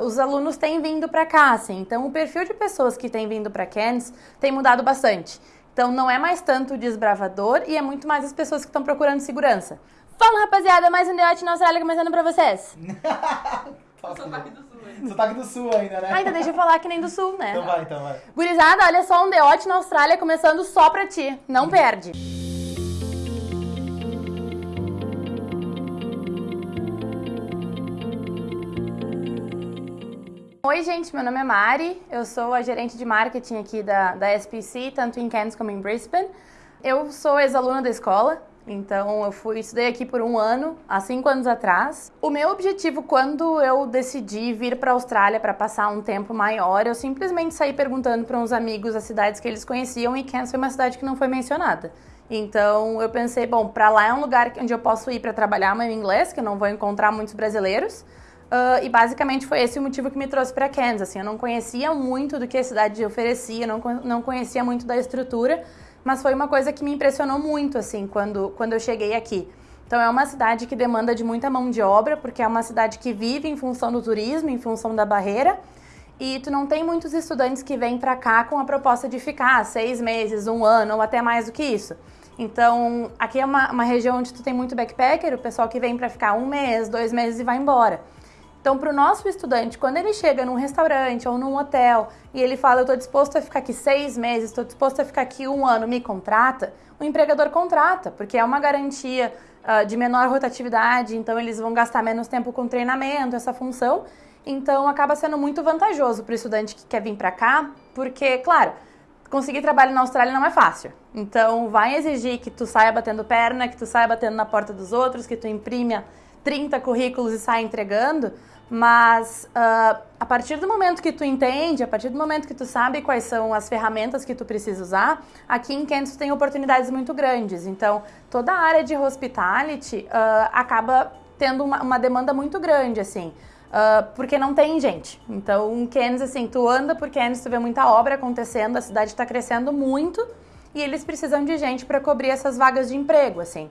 Os alunos têm vindo para cá, assim, então o perfil de pessoas que têm vindo para Cairns tem mudado bastante. Então não é mais tanto o desbravador e é muito mais as pessoas que estão procurando segurança. Fala rapaziada, mais um Deote na Austrália começando pra vocês. Sotaque do sul ainda. Sotaque do sul ainda, né? Ainda deixa eu falar que nem do sul, né? Então vai, então vai. Gurizada, olha só um Deote na Austrália começando só pra ti. Não perde. Oi, gente, meu nome é Mari, eu sou a gerente de marketing aqui da, da SPC, tanto em Cairns como em Brisbane. Eu sou ex-aluna da escola, então eu fui estudei aqui por um ano, há cinco anos atrás. O meu objetivo quando eu decidi vir para a Austrália para passar um tempo maior, eu simplesmente saí perguntando para uns amigos as cidades que eles conheciam e Cairns foi uma cidade que não foi mencionada. Então eu pensei, bom, para lá é um lugar onde eu posso ir para trabalhar meu inglês, que eu não vou encontrar muitos brasileiros. Uh, e basicamente foi esse o motivo que me trouxe para Kansas. Assim, eu não conhecia muito do que a cidade oferecia, não, não conhecia muito da estrutura, mas foi uma coisa que me impressionou muito assim quando, quando eu cheguei aqui. Então é uma cidade que demanda de muita mão de obra, porque é uma cidade que vive em função do turismo, em função da barreira. E tu não tem muitos estudantes que vêm para cá com a proposta de ficar seis meses, um ano ou até mais do que isso. Então, aqui é uma, uma região onde tu tem muito backpacker, o pessoal que vem para ficar um mês, dois meses e vai embora. Então, para o nosso estudante, quando ele chega num restaurante ou num hotel e ele fala, eu estou disposto a ficar aqui seis meses, estou disposto a ficar aqui um ano, me contrata, o empregador contrata, porque é uma garantia uh, de menor rotatividade, então eles vão gastar menos tempo com treinamento, essa função. Então, acaba sendo muito vantajoso para o estudante que quer vir para cá, porque, claro, conseguir trabalho na Austrália não é fácil. Então, vai exigir que tu saia batendo perna, que tu saia batendo na porta dos outros, que tu imprime 30 currículos e saia entregando, mas uh, a partir do momento que tu entende, a partir do momento que tu sabe quais são as ferramentas que tu precisa usar, aqui em tu tem oportunidades muito grandes. Então, toda a área de hospitality uh, acaba tendo uma, uma, demanda muito grande, assim. Uh, porque não tem gente. Então, Kansas, assim, tu anda por Kansas, tu vê muita obra acontecendo, a cidade está crescendo muito e eles precisam de gente para cobrir essas vagas de emprego, assim.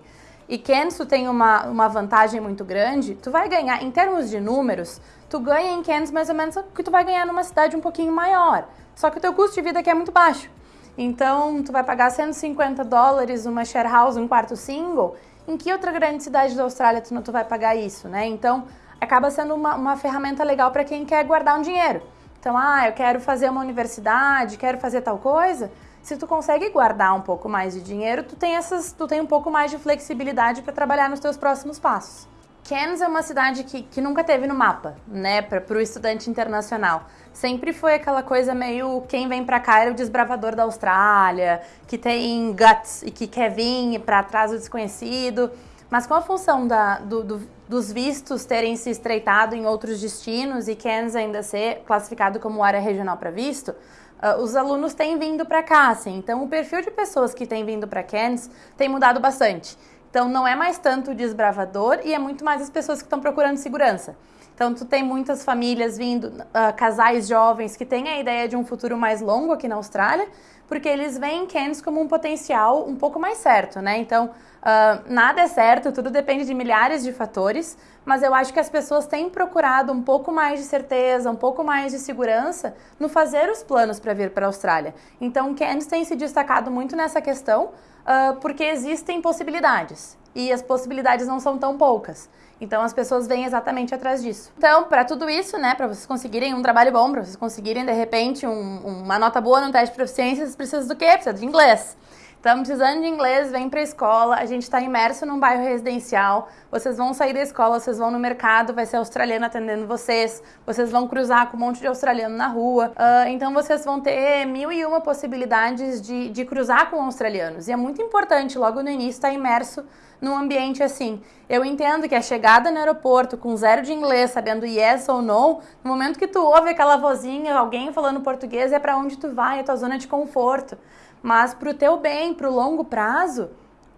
E tu tem uma, uma vantagem muito grande, tu vai ganhar, em termos de números, tu ganha em Kansas mais ou menos o que tu vai ganhar numa cidade um pouquinho maior. Só que o teu custo de vida aqui é muito baixo. Então, tu vai pagar 150 dólares uma share house, um quarto single. Em que outra grande cidade da Austrália tu tu vai pagar isso, né? Então, acaba sendo uma, uma ferramenta legal para quem quer guardar um dinheiro. Então, ah, eu quero fazer uma universidade, quero fazer tal coisa se tu consegue guardar um pouco mais de dinheiro, tu tem, essas, tu tem um pouco mais de flexibilidade para trabalhar nos teus próximos passos. Cairns é uma cidade que, que nunca teve no mapa, né, para o estudante internacional. Sempre foi aquela coisa meio quem vem para cá é o desbravador da Austrália, que tem guts e que quer vir para trás do desconhecido. Mas com a função da, do, do, dos vistos terem se estreitado em outros destinos e Cairns ainda ser classificado como área regional para visto, uh, os alunos têm vindo para cá, assim. Então, o perfil de pessoas que têm vindo para Cairns tem mudado bastante. Então, não é mais tanto o desbravador e é muito mais as pessoas que estão procurando segurança. Então, tu tem muitas famílias vindo, uh, casais jovens que têm a ideia de um futuro mais longo aqui na Austrália, porque eles veem Cairns como um potencial um pouco mais certo, né? Então, uh, nada é certo, tudo depende de milhares de fatores, mas eu acho que as pessoas têm procurado um pouco mais de certeza, um pouco mais de segurança no fazer os planos para vir para a Austrália. Então, Cairns tem se destacado muito nessa questão, uh, porque existem possibilidades e as possibilidades não são tão poucas. Então as pessoas vêm exatamente atrás disso. Então, para tudo isso, né, para vocês conseguirem um trabalho bom, para vocês conseguirem de repente um, uma nota boa no teste de proficiência, vocês precisam do quê? Precisa de inglês. Estamos precisando de inglês, vem para a escola. A gente está imerso num bairro residencial. Vocês vão sair da escola, vocês vão no mercado, vai ser australiano atendendo vocês. Vocês vão cruzar com um monte de australiano na rua. Uh, então vocês vão ter mil e uma possibilidades de, de cruzar com australianos. E é muito importante, logo no início, estar tá imerso num ambiente assim. Eu entendo que a chegada no aeroporto com zero de inglês, sabendo yes ou no, no momento que tu ouve aquela vozinha, alguém falando português, é para onde tu vai, é tua zona de conforto. Mas para o teu bem, para o longo prazo,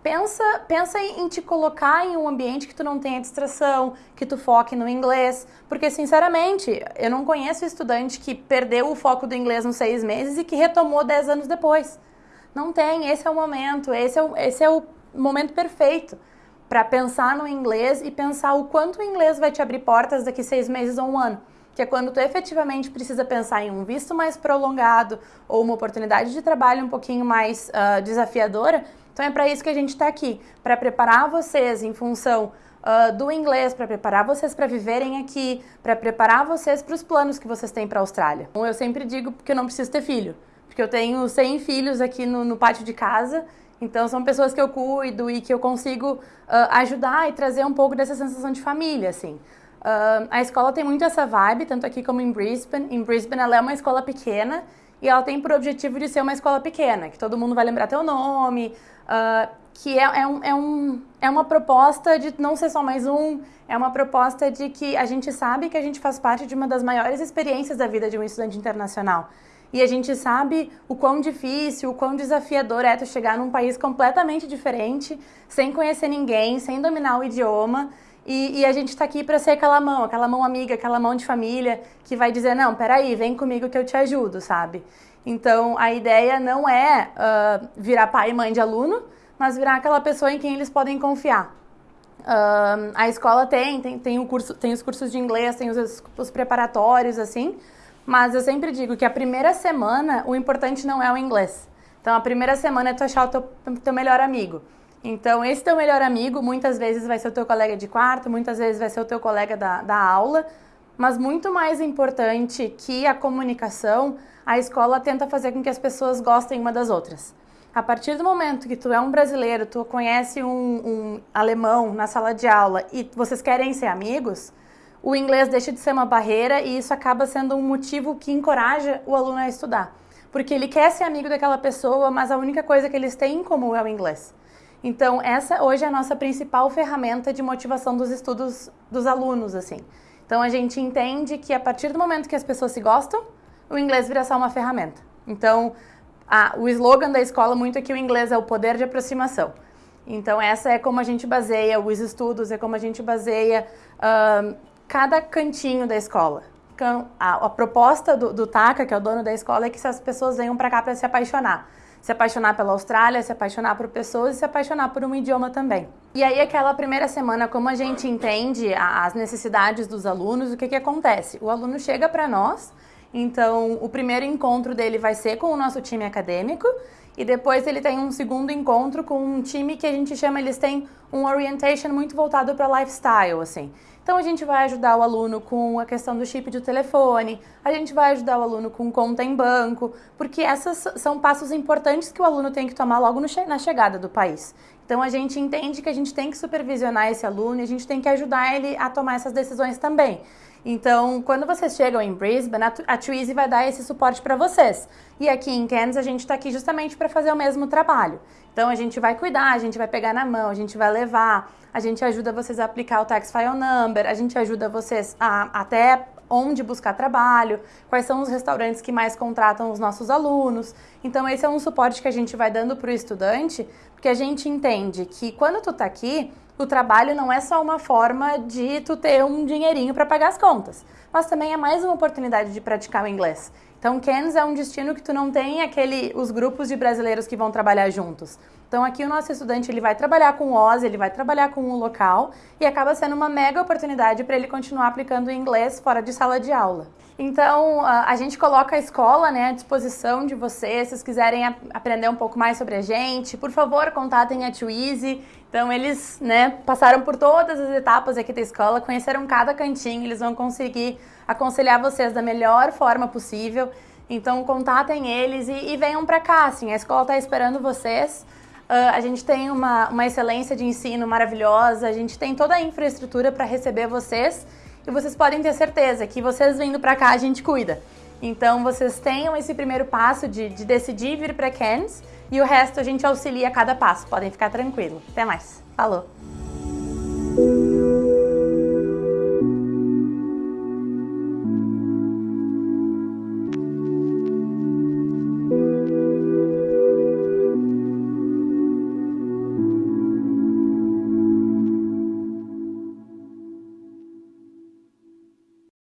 pensa, pensa em, te colocar em um ambiente que tu não tenha distração, que tu foque no inglês. Porque, sinceramente, eu não conheço estudante que perdeu o foco do inglês nos seis meses e que retomou dez anos depois. Não tem, esse é o momento, esse é o, esse é o momento perfeito para pensar no inglês e pensar o quanto o inglês vai te abrir portas daqui seis meses ou um ano. que é quando tu efetivamente precisa pensar em um visto mais prolongado ou uma oportunidade de trabalho um pouquinho mais uh, desafiadora. Então é para isso que a gente está aqui, para preparar vocês em função uh, do inglês, para preparar vocês para viverem aqui, para preparar vocês para os planos que vocês têm para a Austrália. Então, eu sempre digo que eu não preciso ter filho, porque eu tenho 100 filhos aqui no, no pátio de casa então são pessoas que eu cuido e que eu consigo uh, ajudar e trazer um pouco dessa sensação de família, assim. Uh, a escola tem muito essa vibe, tanto aqui como em Brisbane. Em Brisbane ela é uma escola pequena e ela tem por objetivo de ser uma escola pequena, que todo mundo vai lembrar teu nome, uh, que é, é, um, é, um, é uma proposta de não ser só mais um, é uma proposta de que a gente sabe que a gente faz parte de uma das maiores experiências da vida de um estudante internacional. E a gente sabe o quão difícil, o quão desafiador é tu chegar num país completamente diferente, sem conhecer ninguém, sem dominar o idioma. E, e a gente está aqui para ser aquela mão, aquela mão amiga, aquela mão de família que vai dizer: não, peraí, vem comigo que eu te ajudo, sabe? Então a ideia não é uh, virar pai e mãe de aluno, mas virar aquela pessoa em quem eles podem confiar. Uh, a escola tem, tem, tem, curso, tem os cursos de inglês, tem os, os preparatórios, assim, mas eu sempre digo que a primeira semana, o importante não é o inglês. Então, a primeira semana é tu achar o teu, teu melhor amigo. Então, esse teu melhor amigo muitas vezes vai ser o teu colega de quarto, muitas vezes vai ser o teu colega da, da aula, mas muito mais importante que a comunicação, a escola tenta fazer com que as pessoas gostem uma das outras. A partir do momento que tu é um brasileiro, tu conhece um, um alemão na sala de aula e vocês querem ser amigos, o inglês deixa de ser uma barreira e isso acaba sendo um motivo que encoraja o aluno a estudar. Porque ele quer ser amigo daquela pessoa, mas a única coisa que eles têm em comum é o inglês. Então, essa hoje é a nossa principal ferramenta de motivação dos estudos dos alunos, assim. Então, a gente entende que a partir do momento que as pessoas se gostam, o inglês vira só uma ferramenta. Então, a, o slogan da escola muito é que o inglês é o poder de aproximação. Então, essa é como a gente baseia os estudos, é como a gente baseia uh, cada cantinho da escola. A, a proposta do, do TACA, que é o dono da escola, é que as pessoas venham para cá para se apaixonar. Se apaixonar pela Austrália, se apaixonar por pessoas e se apaixonar por um idioma também. E aí, aquela primeira semana, como a gente entende as necessidades dos alunos, o que, que acontece? O aluno chega para nós, então o primeiro encontro dele vai ser com o nosso time acadêmico, e depois ele tem um segundo encontro com um time que a gente chama, eles têm um orientation muito voltado para lifestyle, assim. Então a gente vai ajudar o aluno com a questão do chip de telefone, a gente vai ajudar o aluno com conta em banco, porque essas são passos importantes que o aluno tem que tomar logo che na chegada do país. Então a gente entende que a gente tem que supervisionar esse aluno e a gente tem que ajudar ele a tomar essas decisões também. Então, quando vocês chegam em Brisbane, a Twizy vai dar esse suporte para vocês. E aqui em Cairns, a gente está aqui justamente para fazer o mesmo trabalho. Então, a gente vai cuidar, a gente vai pegar na mão, a gente vai levar, a gente ajuda vocês a aplicar o Tax File Number, a gente ajuda vocês a até onde buscar trabalho, quais são os restaurantes que mais contratam os nossos alunos. Então, esse é um suporte que a gente vai dando para o estudante, porque a gente entende que quando tu está aqui, o trabalho não é só uma forma de tu ter um dinheirinho para pagar as contas, mas também é mais uma oportunidade de praticar o inglês. Então, Cairns é um destino que tu não tem aquele os grupos de brasileiros que vão trabalhar juntos. Então, aqui o nosso estudante ele vai trabalhar com o Oz, ele vai trabalhar com o local e acaba sendo uma mega oportunidade para ele continuar aplicando inglês fora de sala de aula. Então, a gente coloca a escola né, à disposição de vocês. Se vocês quiserem aprender um pouco mais sobre a gente, por favor, contatem a Twizy. Então, eles né, passaram por todas as etapas aqui da escola, conheceram cada cantinho, eles vão conseguir aconselhar vocês da melhor forma possível. Então, contatem eles e, e venham para cá. Assim, a escola está esperando vocês. Uh, a gente tem uma, uma excelência de ensino maravilhosa, a gente tem toda a infraestrutura para receber vocês e vocês podem ter certeza que vocês vindo para cá a gente cuida. Então vocês tenham esse primeiro passo de, de decidir vir para Cairns e o resto a gente auxilia a cada passo. Podem ficar tranquilos. Até mais. Falou!